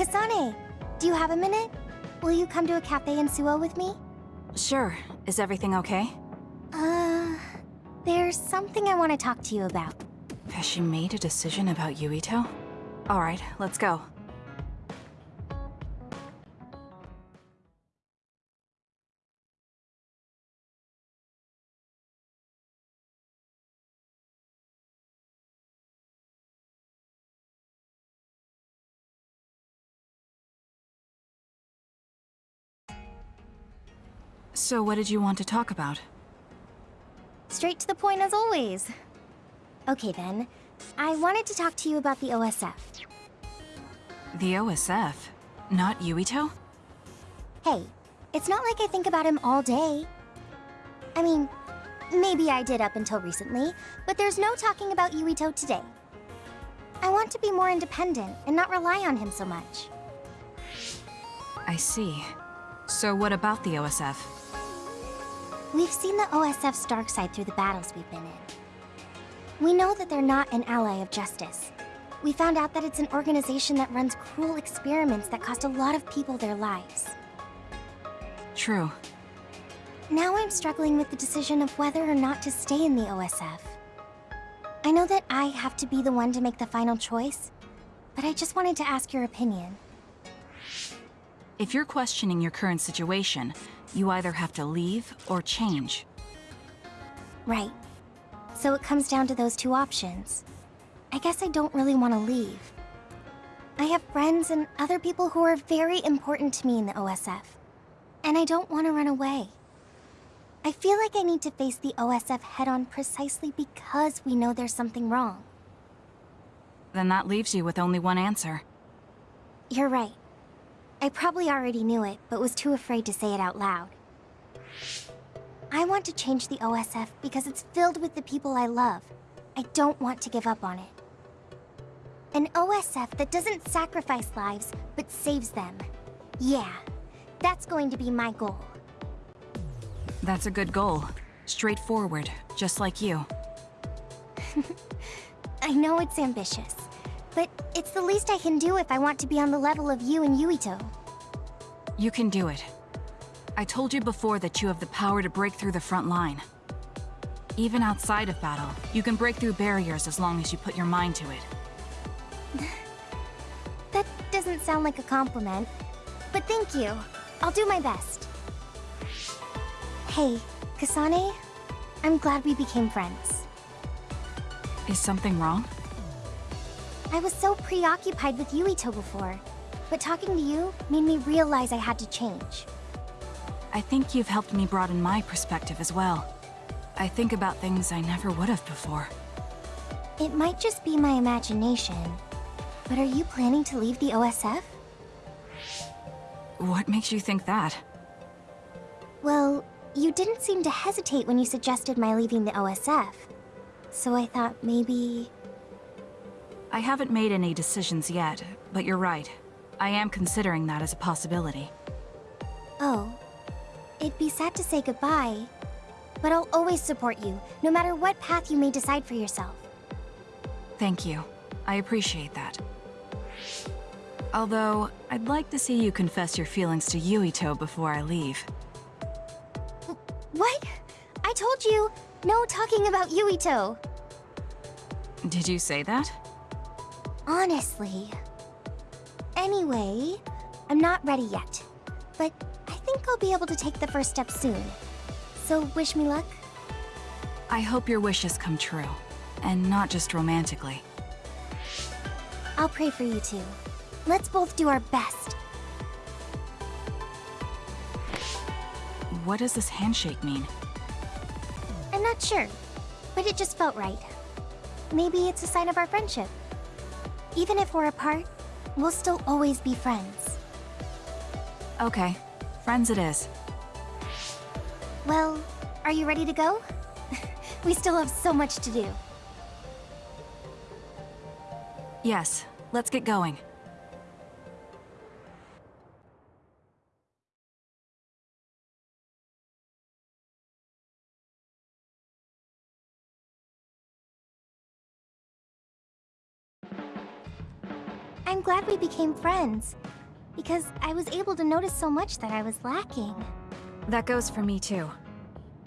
Kasane, do you have a minute? Will you come to a cafe in Suoh with me? Sure. Is everything okay? Uh, there's something I want to talk to you about. Has she made a decision about Yuito? Alright, let's go. So what did you want to talk about? Straight to the point as always. Okay then, I wanted to talk to you about the OSF. The OSF? Not Yuito? Hey, it's not like I think about him all day. I mean, maybe I did up until recently, but there's no talking about Yuito today. I want to be more independent and not rely on him so much. I see. So what about the OSF? We've seen the OSF's dark side through the battles we've been in. We know that they're not an ally of justice. We found out that it's an organization that runs cruel experiments that cost a lot of people their lives. True. Now I'm struggling with the decision of whether or not to stay in the OSF. I know that I have to be the one to make the final choice, but I just wanted to ask your opinion. If you're questioning your current situation, you either have to leave or change. Right. So it comes down to those two options. I guess I don't really want to leave. I have friends and other people who are very important to me in the OSF. And I don't want to run away. I feel like I need to face the OSF head-on precisely because we know there's something wrong. Then that leaves you with only one answer. You're right. I probably already knew it, but was too afraid to say it out loud. I want to change the OSF because it's filled with the people I love. I don't want to give up on it. An OSF that doesn't sacrifice lives, but saves them. Yeah, that's going to be my goal. That's a good goal. Straightforward, just like you. I know it's ambitious, but it's the least I can do if I want to be on the level of you and Yuito. You can do it. I told you before that you have the power to break through the front line. Even outside of battle, you can break through barriers as long as you put your mind to it. That doesn't sound like a compliment, but thank you. I'll do my best. Hey, Kasane, I'm glad we became friends. Is something wrong? I was so preoccupied with Yuito before, but talking to you made me realize I had to change. I think you've helped me broaden my perspective as well. I think about things I never would have before. It might just be my imagination, but are you planning to leave the OSF? What makes you think that? Well, you didn't seem to hesitate when you suggested my leaving the OSF. So I thought maybe... I haven't made any decisions yet, but you're right. I am considering that as a possibility. Oh. It'd be sad to say goodbye, but I'll always support you, no matter what path you may decide for yourself. Thank you. I appreciate that. Although, I'd like to see you confess your feelings to Yuito before I leave. What? I told you, no talking about Yuito. Did you say that? Honestly. Anyway, I'm not ready yet. But I think I'll be able to take the first step soon. So wish me luck. I hope your wishes come true. And not just romantically. I'll pray for you too. Let's both do our best. What does this handshake mean? I'm not sure, but it just felt right. Maybe it's a sign of our friendship. Even if we're apart, we'll still always be friends. Okay, friends it is. Well, are you ready to go? we still have so much to do. Yes, let's get going. I'm glad we became friends. Because I was able to notice so much that I was lacking. That goes for me too.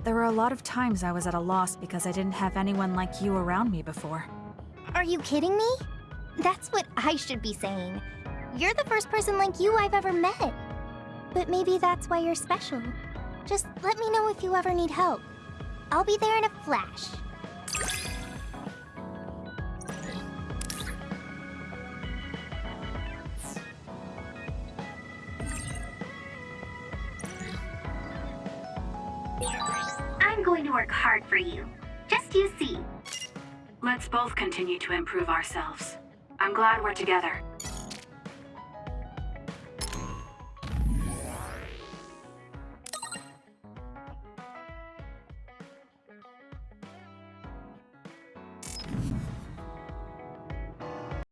There were a lot of times I was at a loss because I didn't have anyone like you around me before. Are you kidding me? That's what I should be saying. You're the first person like you I've ever met. But maybe that's why you're special. Just let me know if you ever need help. I'll be there in a flash. Going to work hard for you. Just you see. Let's both continue to improve ourselves. I'm glad we're together.